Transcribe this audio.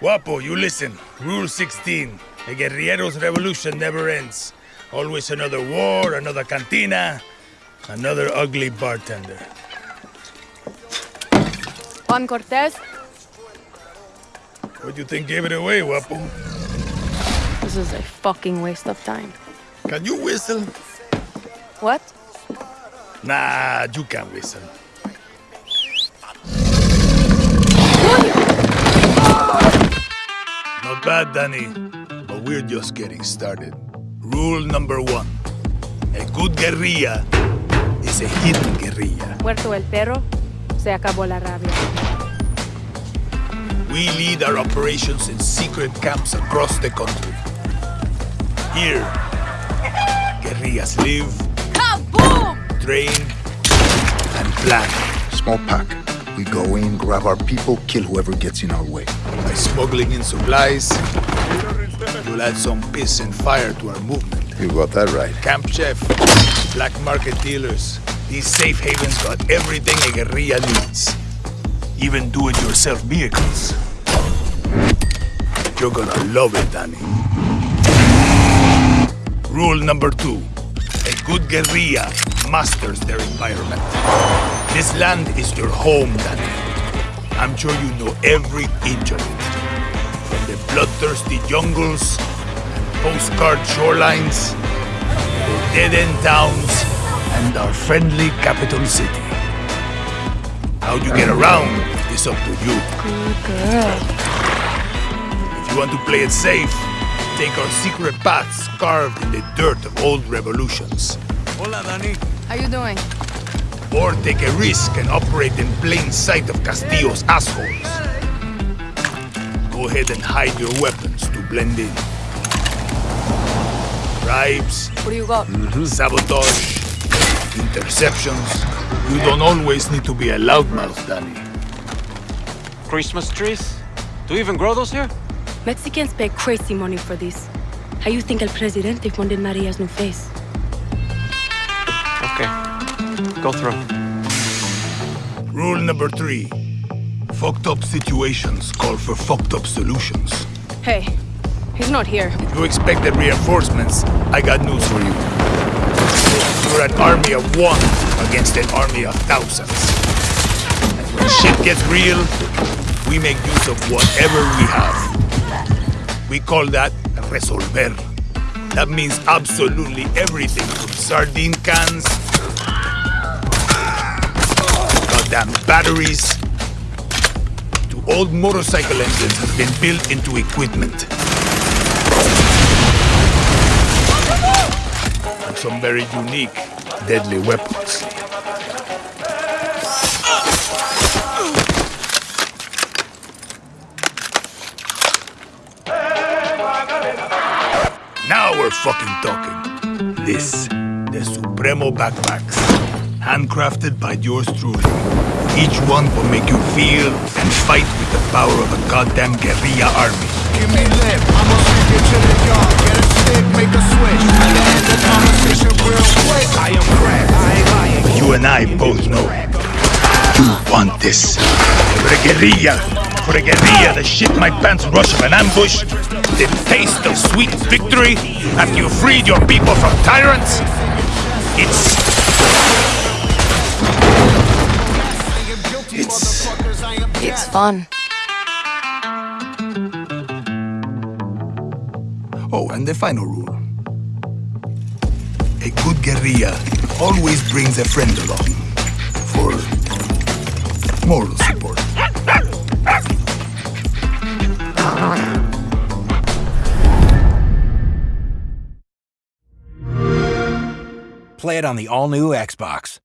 Guapo, you listen. Rule 16. A guerrillero's revolution never ends. Always another war, another cantina, another ugly bartender. Juan Cortez, What do you think gave it away, Guapo? this is a fucking waste of time. Can you whistle? What? Nah, you can't whistle. Not bad, Danny, but we're just getting started. Rule number one. A good guerrilla is a hidden guerrilla. Muerto el perro, se acabó la rabia. We lead our operations in secret camps across the country. Here, guerrillas live, Kaboom! train, and plan. Small pack. We go in, grab our people, kill whoever gets in our way. By smuggling in supplies, we'll add some piss and fire to our movement. You got that right. Camp chef, black market dealers, these safe havens got everything a guerrilla needs. Even do-it-yourself vehicles. You're gonna love it, Danny. Rule number two. A good guerrilla masters their environment. This land is your home, Danny. I'm sure you know every inch of it. From the bloodthirsty jungles and postcard shorelines, to dead-end towns, and our friendly capital city. How you get around is up to you. Good girl. If you want to play it safe, take our secret paths carved in the dirt of old revolutions. Hola, Danny. How you doing? Or take a risk and operate in plain sight of Castillo's assholes. Go ahead and hide your weapons to blend in. Bribes, What do you got? Mm-hmm. sabotage, interceptions. You don't always need to be a loudmouth, Danny. Christmas trees? Do you even grow those here? Mexicans pay crazy money for this. How you think El Presidente funded Maria's new face? Okay. Go through. Rule number three. Fucked up situations call for fucked up solutions. Hey, he's not here. If You expected reinforcements, I got news for you. You're an army of one against an army of thousands. And when shit gets real, we make use of whatever we have. We call that resolver. That means absolutely everything from sardine cans, goddamn batteries, to old motorcycle engines have been built into equipment. And some very unique, deadly weapons. Now we're fucking talking. This, the Supremo backpacks. Handcrafted by yours truly. Each one will make you feel and fight with the power of a goddamn guerrilla army. Give me lip, I'ma you to the yard. Get a stick, make a switch. And end the conversation real quick. I am cracked, I ain't lying. You and I both know. You want this. For a guerrilla. For a guerrilla, the shit my pants rush of an ambush. The taste of sweet victory after you freed your people from tyrants. It's. It's. It's fun. Oh, and the final rule. A good guerrilla always brings a friend along for moral support. Play it on the all new Xbox.